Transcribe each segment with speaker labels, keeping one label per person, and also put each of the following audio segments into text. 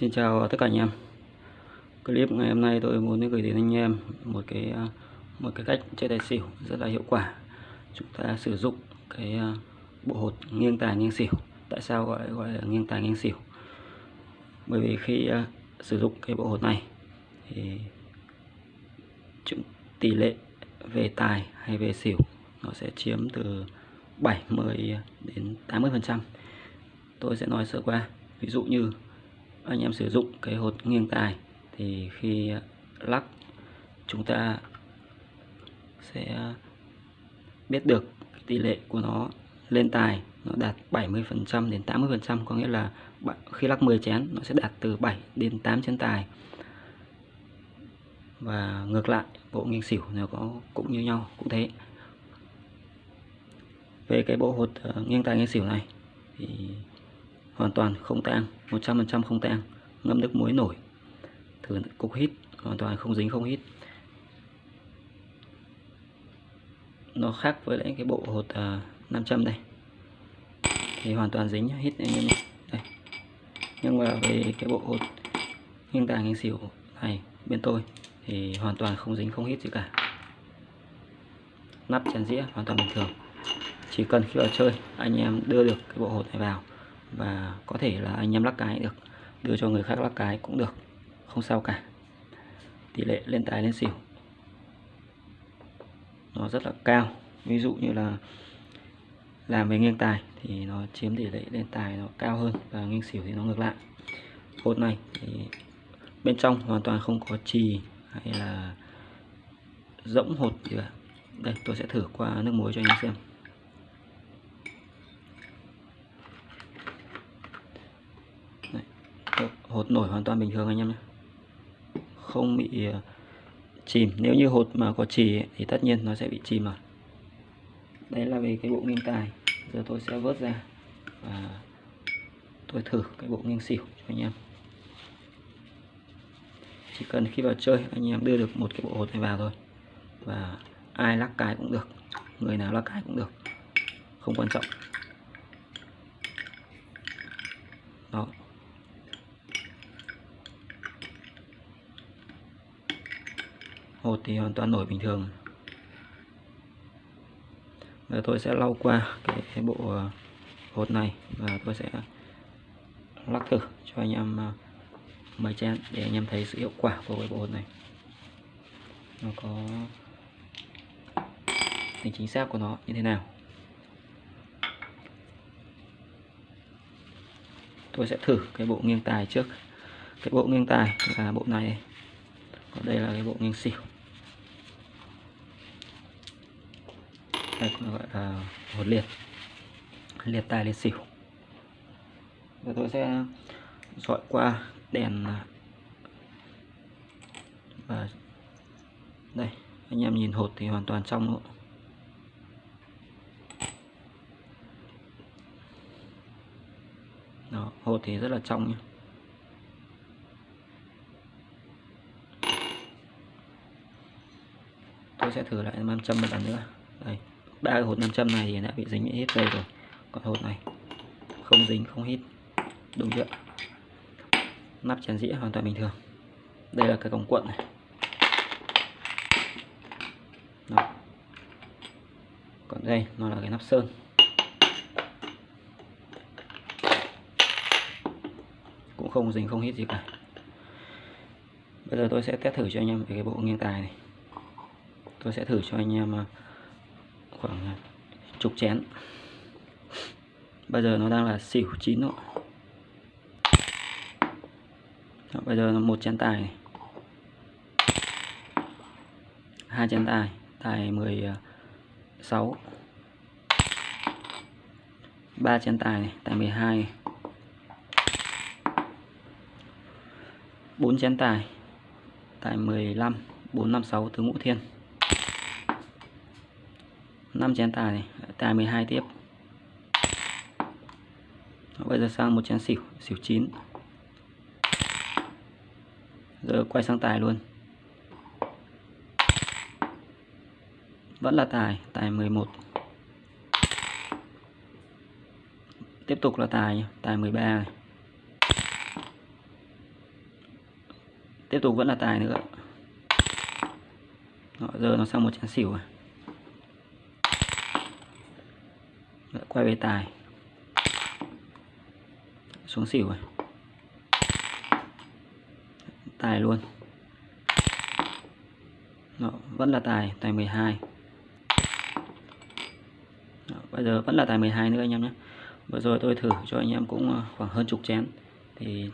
Speaker 1: Xin chào tất cả anh em. Clip ngày hôm nay tôi muốn gửi đến anh em một cái à, một cái cách chơi tài xỉu rất là hiệu quả. Chúng ta sử dụng cái à, bộ hột nghiêng tài nghiêng xỉu. Tại sao gọi gọi là nghiêng tài nghiêng xỉu? Bởi vì khi uh, sử dụng cái bộ hột này thì chúng tỷ lệ về tài hay về xỉu nó sẽ chiếm từ 70 đến 80 phần trăm. Tôi sẽ nói sơ qua. Ví dụ như anh em sử dụng cái hột nghiêng tài, thì khi lắc, chúng ta sẽ biết được tỷ lệ của nó lên tài, nó đạt 70% đến 80% có nghĩa là khi lắc 10 chén, nó sẽ đạt từ 7 đến 8 chén tài. Và ngược lại, bộ nghiêng xỉu nó có, cũng như nhau, cũng thế. Về cái bộ hột ờ, nghiêng tài nghiêng xỉu này, thì hoàn toàn không tang 100% không tang ngâm nước muối nổi thử cục hít hoàn toàn không dính không hít. Nó khác với lại cái bộ hột à, 500 đây. Thì hoàn toàn dính hít anh em đây. Nhưng mà về cái bộ hột nghiêng tàng nghiêng xỉu này bên tôi thì hoàn toàn không dính không hít gì cả. Nắp chén dĩa hoàn toàn bình thường. Chỉ cần khi vào chơi anh em đưa được cái bộ hột này vào và có thể là anh em lắc cái được, đưa cho người khác lắc cái cũng được, không sao cả. Tỷ lệ lên tài lên xỉu. Nó rất là cao. Ví dụ như là làm về nghiêng tài thì nó chiếm tỷ lệ lên tài nó cao hơn và nghiêng xỉu thì nó ngược lại. Hột này thì bên trong hoàn toàn không có trì hay là rỗng hột gì cả. Đây, tôi sẽ thử qua nước muối cho anh em xem. Hột nổi hoàn toàn bình thường anh em nhé. Không bị ờ, chìm. Nếu như hột mà có trì thì tất nhiên nó sẽ bị chìm rồi. Đấy là về cái bộ nghiêng tài. Giờ tôi sẽ vớt ra và tôi thử cái bộ nghiêng xỉu cho anh em. Chỉ cần khi vào chơi, anh em đưa được một cái bộ hột này vào thôi. Và ai lắc cái cũng được, người nào lắc cái cũng được. Không quan trọng. 1 thì hoàn toàn nổi bình thường. Và tôi sẽ lau qua cái bộ ờ, hột này và tôi sẽ lắc thử cho anh em ờ, mấy chén để anh em thấy sự hiệu quả của cái bộ hột này. Nó có tính chính xác của nó như thế nào. Tôi sẽ thử cái bộ nghiêng tài trước. Cái bộ nghiêng tài là bộ này còn đây là cái bộ nghiêng xỉu. Ờ, đây cũng gọi là hột liệt. Liệt tài liệt xỉu. Và tôi sẽ dọi qua đèn à, và đây anh em nhìn hột thì hoàn toàn trong nữa. Đó, hột thì rất là trong nhé tôi sẽ thử lại 500 một lần nữa. Đây ba cái hột 500 này thì đã bị dính hết đây rồi. Còn hột này không dính không hít. Đúng chưa? Nắp chén dĩa hoàn toàn bình thường. Đây là cái cổng cuộn này. Đó. còn đây nó là cái nắp sơn. Cũng không dính không hít gì cả. Bây giờ tôi sẽ test thử cho anh em về cái bộ nghiêng tài này. Tôi sẽ thử cho anh em à, khoảng à, chục chén bây giờ nó đang là xỉu chín độ Đó, bây giờ là một chén tài này. hai chén tài tài 16 à, ba chén tài này tài 12 này. 4 chén tài tài 15 456 tứ ngũ thiên 5 chén tài này tài 12 tiếp. Bây giờ sang một chén xỉu xỉu 9 giờ quay sang tài luôn. Vẫn là tài tài 11 tiếp tục là tài tài 13 này. Tiếp tục vẫn là tài nữa. Đó, giờ nó sang một chén xỉu rồi Lại quay về tài xuống xỉu rồi. Tài luôn. Đó, vẫn là tài tài 12 Đó, bây giờ vẫn là tài 12 nữa anh em nhé. Vừa rồi tôi thử cho anh em cũng ờ, khoảng hơn chục chén. Thì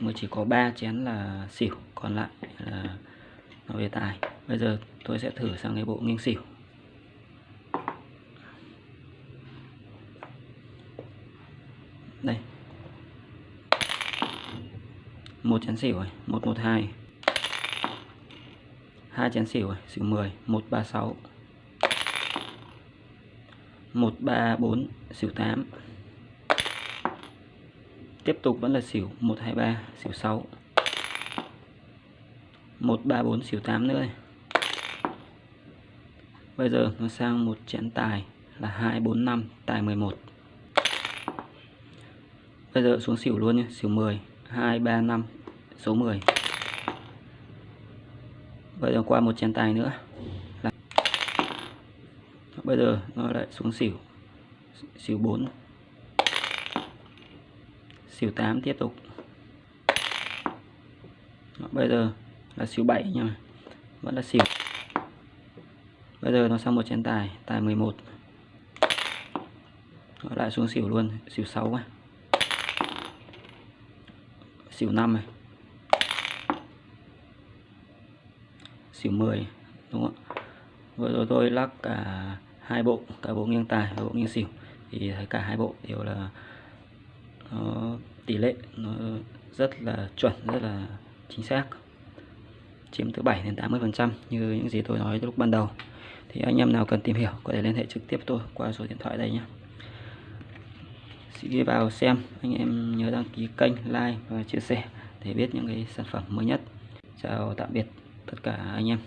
Speaker 1: mới chỉ có 3 chén là xỉu còn lại là nó về tài bây giờ tôi sẽ thử sang cái bộ nghiêng xỉu đây một chén xỉu rồi, một một hai. Hai chén xỉu rồi, xỉu 10 136 134 xỉu 8 tiếp tục vẫn là xỉu 123 xỉu 6 134 xỉu 8 nữa bây giờ nó sang một chén tài là 245 tài 11 bây giờ xuống xỉu luôn nhé xỉu 10 235 số 10 bây giờ qua một chén tài nữa. Là bây giờ nó lại xuống xỉu. Xỉu 4 xỉu 8 tiếp tục. Bây giờ là xỉu 7 nha. Vẫn là xỉu. Bây giờ nó sang một chén tài tài 11 nó lại xuống xỉu luôn, xỉu 6 này xỉu 5 này. Xỉu 10 đúng không vừa rồi tôi lắc cả hai bộ, cả bộ nghiêng tài và bộ nghiêng xỉu. Thì thấy cả hai bộ đều là, nó tỷ lệ nó rất là chuẩn, rất là chính xác. Chiếm từ 7 đến 80 phần trăm như những gì tôi nói lúc ban đầu. Thì anh em nào cần tìm hiểu có thể liên hệ trực tiếp tôi qua số điện thoại đây nhé sĩ vào xem. Anh em nhớ đăng ký kênh, like và chia sẻ để biết những cái sản phẩm mới nhất. Chào tạm biệt tất cả anh em.